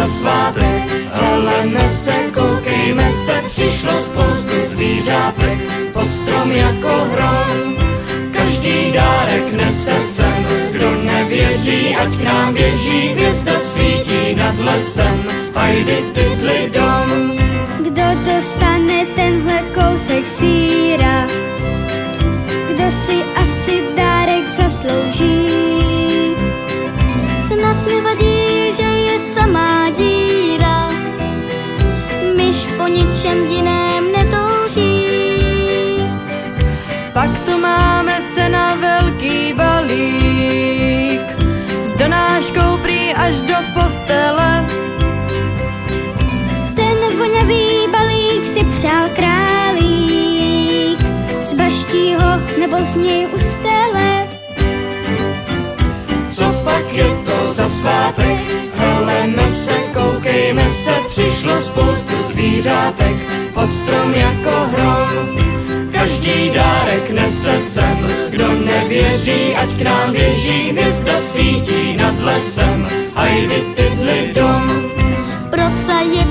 za svátek, heleme se, koukejme se, přišlo spoustu zvířátek, pod strom jako hrom. Každý dárek nese sem, kdo nevěří, ať k nám běží, hvězda svítí nad lesem, hajdy tydli dom. Kdo dostane tenhle kousek síra? Kdo si asi dárek zaslouží? Snad nevadí, že je samá ničem jiném netouží. Pak tu máme se na velký balík S donáškou prý až do postele Ten vonavý balík si přál králík, z baštího nebo z něj ustele. Co pak je to za svátek? Spoustu zvířátek, pod strom jako hrom. Každý dárek nese sem, kdo nevěří, ať k nám běží, hvězda svítí nad lesem, hajdy tydli dom. Pro psa je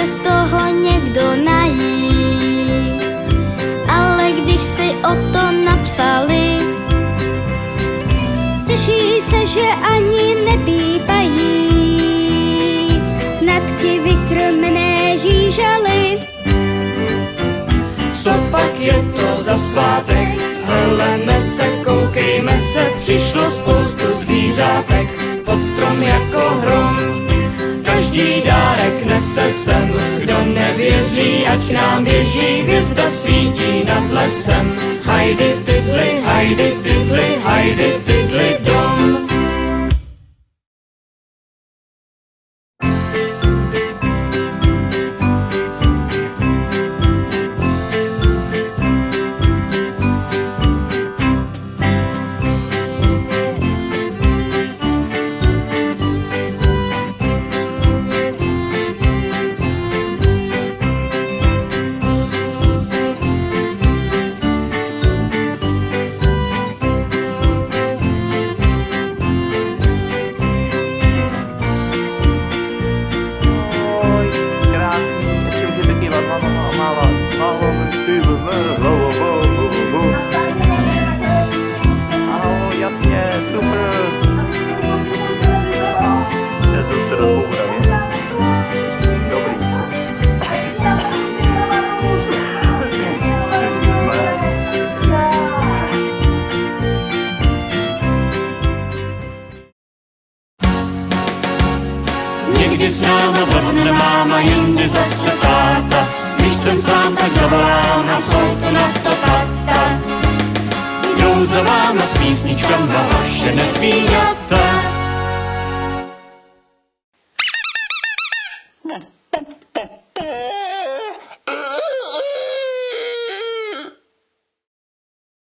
se z toho někdo nají, ale když si o to napsali, těší se, že ani nepípají nad ti vykrmené žížaly. Co pak je to za svátek? Heleme se, koukejme se, přišlo spoustu zvířátek, pod strom jako hrom. Každý dárek nese sem, kdo nevěří, ať k nám běží, hvězda svítí nad lesem. Hajdy tydli, hajdy tydli, hajdy tydli s náma vlodne máma, jindy zase táta. Když jsem sám, tak zavolám a jsou to na to tata. Jdou za váma s písničkama vaše netvíjata. Ha! Hm.